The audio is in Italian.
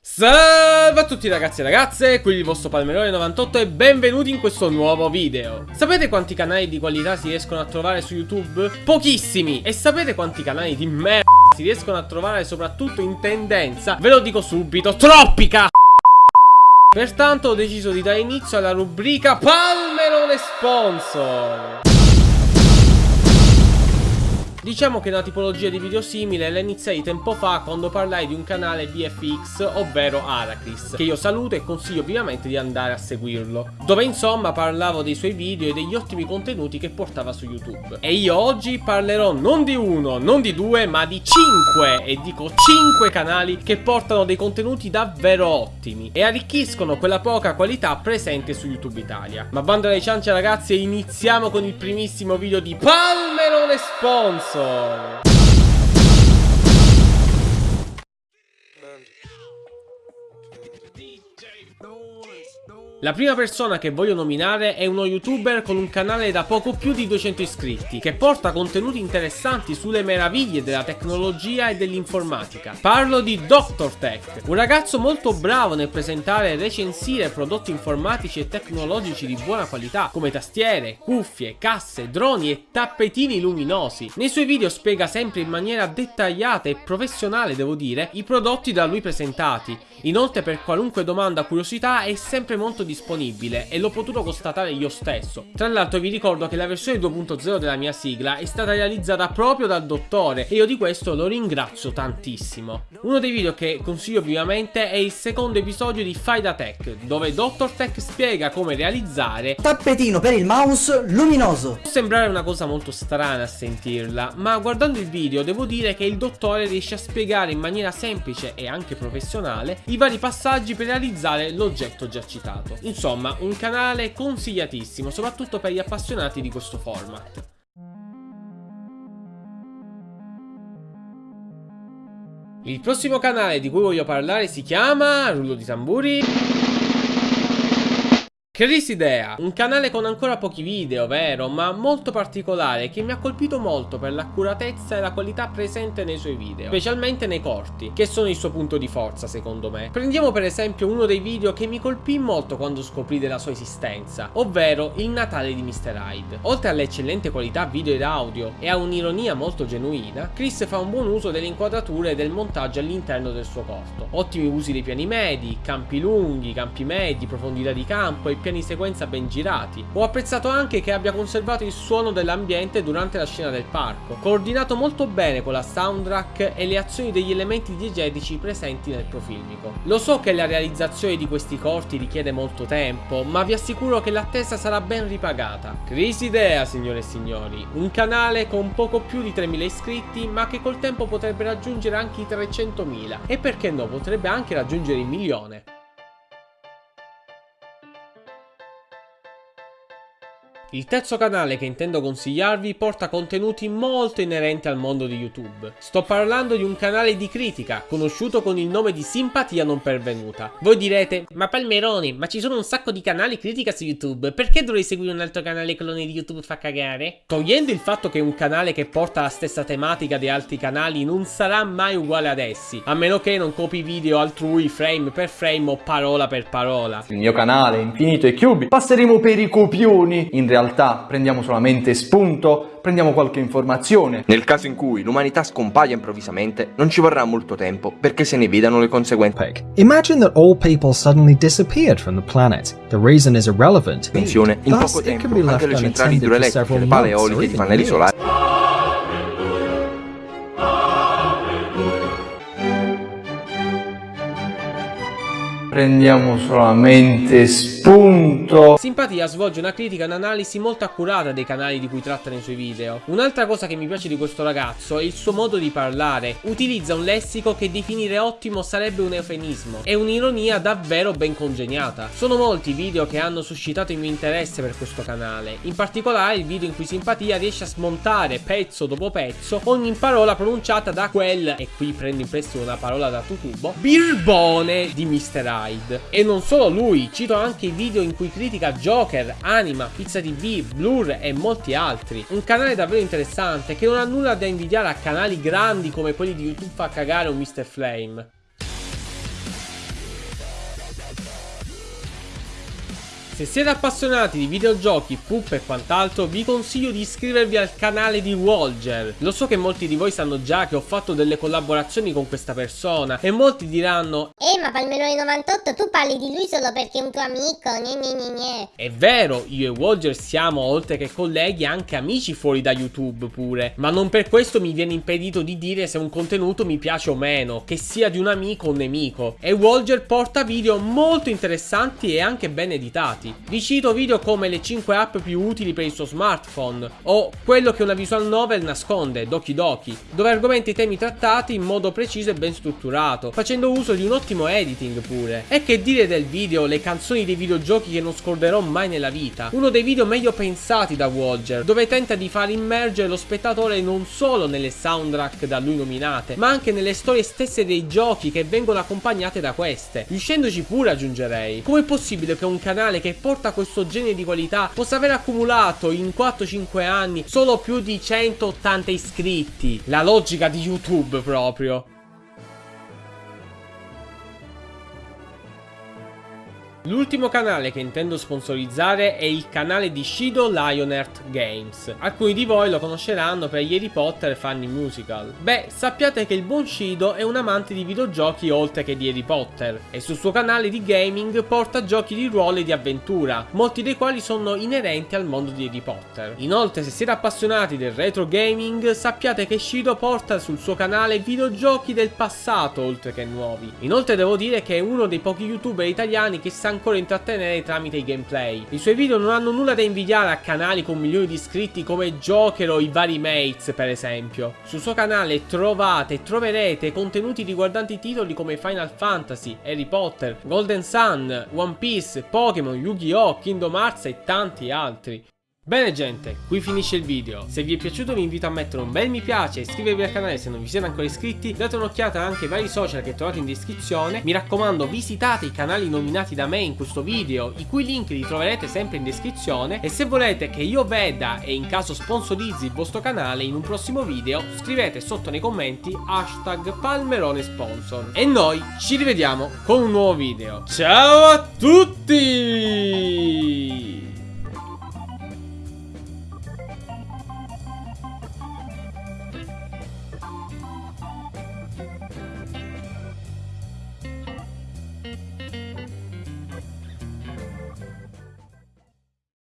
Salve a tutti ragazzi e ragazze, qui il vostro Palmerone98 e benvenuti in questo nuovo video Sapete quanti canali di qualità si riescono a trovare su YouTube? Pochissimi! E sapete quanti canali di merda si riescono a trovare soprattutto in tendenza? Ve lo dico subito, troppi! Pertanto ho deciso di dare inizio alla rubrica Palmerone Sponsor Diciamo che una tipologia di video simile la iniziai tempo fa quando parlai di un canale VFX, ovvero Aracris, che io saluto e consiglio vivamente di andare a seguirlo, dove insomma parlavo dei suoi video e degli ottimi contenuti che portava su YouTube. E io oggi parlerò non di uno, non di due, ma di cinque, e dico cinque canali che portano dei contenuti davvero ottimi e arricchiscono quella poca qualità presente su YouTube Italia. Ma banda alle ciance ragazzi e iniziamo con il primissimo video di Palmerone Sponsor! console. La prima persona che voglio nominare è uno youtuber con un canale da poco più di 200 iscritti che porta contenuti interessanti sulle meraviglie della tecnologia e dell'informatica. Parlo di Dr. Tech, un ragazzo molto bravo nel presentare e recensire prodotti informatici e tecnologici di buona qualità come tastiere, cuffie, casse, droni e tappetini luminosi. Nei suoi video spiega sempre in maniera dettagliata e professionale devo dire i prodotti da lui presentati. Inoltre per qualunque domanda o curiosità è sempre molto disponibile e l'ho potuto constatare io stesso. Tra l'altro vi ricordo che la versione 2.0 della mia sigla è stata realizzata proprio dal dottore e io di questo lo ringrazio tantissimo. Uno dei video che consiglio vivamente è il secondo episodio di Faida Tech, dove Dr. Tech spiega come realizzare Tappetino per il mouse luminoso. Può sembrare una cosa molto strana a sentirla, ma guardando il video devo dire che il dottore riesce a spiegare in maniera semplice e anche professionale i vari passaggi per realizzare l'oggetto già citato. Insomma, un canale consigliatissimo, soprattutto per gli appassionati di questo format. Il prossimo canale di cui voglio parlare si chiama... rullo di tamburi... Chris Idea, un canale con ancora pochi video, vero, ma molto particolare che mi ha colpito molto per l'accuratezza e la qualità presente nei suoi video, specialmente nei corti, che sono il suo punto di forza secondo me. Prendiamo per esempio uno dei video che mi colpì molto quando scoprì della sua esistenza, ovvero il Natale di Mr. Hyde. Oltre all'eccellente qualità video ed audio e a un'ironia molto genuina, Chris fa un buon uso delle inquadrature e del montaggio all'interno del suo corto. Ottimi usi dei piani medi, campi lunghi, campi medi, profondità di campo e piani piani sequenza ben girati. Ho apprezzato anche che abbia conservato il suono dell'ambiente durante la scena del parco, coordinato molto bene con la soundtrack e le azioni degli elementi diegetici presenti nel profilmico. Lo so che la realizzazione di questi corti richiede molto tempo, ma vi assicuro che l'attesa sarà ben ripagata. Chris Idea, signore e signori, un canale con poco più di 3.000 iscritti, ma che col tempo potrebbe raggiungere anche i 300.000 e perché no, potrebbe anche raggiungere il milione. Il terzo canale che intendo consigliarvi porta contenuti molto inerenti al mondo di YouTube. Sto parlando di un canale di critica, conosciuto con il nome di Simpatia non pervenuta. Voi direte, ma Palmeroni, ma ci sono un sacco di canali critica su YouTube, perché dovrei seguire un altro canale clone di YouTube fa cagare? Togliendo il fatto che un canale che porta la stessa tematica di altri canali non sarà mai uguale ad essi, a meno che non copi video altrui frame per frame o parola per parola. Il mio canale Infinito e Cubi passeremo per i copioni. In realtà prendiamo solamente spunto, prendiamo qualche informazione. Nel caso in cui l'umanità scompaia improvvisamente, non ci vorrà molto tempo perché se ne vedano le conseguenze. Imagine that all people suddenly disappeared from the planet. The reason is irrelevant. Attenzione, in Thus, poco tempo anche le centrali idroelettriche, le pale eoliche, i even pannelli solari Prendiamo solamente spunto. Simpatia svolge una critica e un'analisi molto accurata dei canali di cui tratta nei suoi video. Un'altra cosa che mi piace di questo ragazzo è il suo modo di parlare. Utilizza un lessico che definire ottimo sarebbe un eufemismo e un'ironia davvero ben congegnata. Sono molti i video che hanno suscitato il mio interesse per questo canale, in particolare il video in cui Simpatia riesce a smontare pezzo dopo pezzo ogni parola pronunciata da quel, e qui prendo in prestito una parola da tutubo, birbone di Mr. Hyde. E non solo lui, cito anche i video in cui critica Joker, Anima, Pizza TV, Blur e molti altri. Un canale davvero interessante che non ha nulla da invidiare a canali grandi come quelli di YouTube fa cagare o Mr. Flame. Se siete appassionati di videogiochi, poop e quant'altro, vi consiglio di iscrivervi al canale di Walger. Lo so che molti di voi sanno già che ho fatto delle collaborazioni con questa persona e molti diranno Eh, ma Palmerone 98 tu parli di lui solo perché è un tuo amico, gne gne gne gne. È vero, io e Walger siamo, oltre che colleghi, anche amici fuori da YouTube pure. Ma non per questo mi viene impedito di dire se un contenuto mi piace o meno, che sia di un amico o un nemico. E Walger porta video molto interessanti e anche ben editati. Vi cito video come le 5 app più utili per il suo smartphone, o quello che una visual novel nasconde, Doki Doki, dove argomenta i temi trattati in modo preciso e ben strutturato, facendo uso di un ottimo editing pure. E che dire del video Le canzoni dei videogiochi che non scorderò mai nella vita, uno dei video meglio pensati da Walger, dove tenta di far immergere lo spettatore non solo nelle soundtrack da lui nominate, ma anche nelle storie stesse dei giochi che vengono accompagnate da queste, riuscendoci pure aggiungerei. Com'è possibile che un canale che porta questo genere di qualità possa aver accumulato in 4-5 anni solo più di 180 iscritti? La logica di YouTube proprio. L'ultimo canale che intendo sponsorizzare è il canale di Shido Lionheart Games. Alcuni di voi lo conosceranno per gli Harry Potter Funny Musical. Beh, sappiate che il buon Shido è un amante di videogiochi oltre che di Harry Potter e sul suo canale di gaming porta giochi di ruolo e di avventura, molti dei quali sono inerenti al mondo di Harry Potter. Inoltre, se siete appassionati del retro gaming, sappiate che Shido porta sul suo canale videogiochi del passato oltre che nuovi. Inoltre devo dire che è uno dei pochi youtuber italiani che sa ancora intrattenere tramite i gameplay. I suoi video non hanno nulla da invidiare a canali con milioni di iscritti come Joker o i vari Mates per esempio. Sul suo canale trovate e troverete contenuti riguardanti titoli come Final Fantasy, Harry Potter, Golden Sun, One Piece, Pokémon, Yu-Gi-Oh!, Kingdom Hearts e tanti altri. Bene gente, qui finisce il video. Se vi è piaciuto vi invito a mettere un bel mi piace iscrivervi al canale se non vi siete ancora iscritti. Date un'occhiata anche ai vari social che trovate in descrizione. Mi raccomando visitate i canali nominati da me in questo video, i cui link li troverete sempre in descrizione. E se volete che io veda e in caso sponsorizzi il vostro canale in un prossimo video, scrivete sotto nei commenti hashtag Palmerone Sponsor. E noi ci rivediamo con un nuovo video. Ciao a tutti!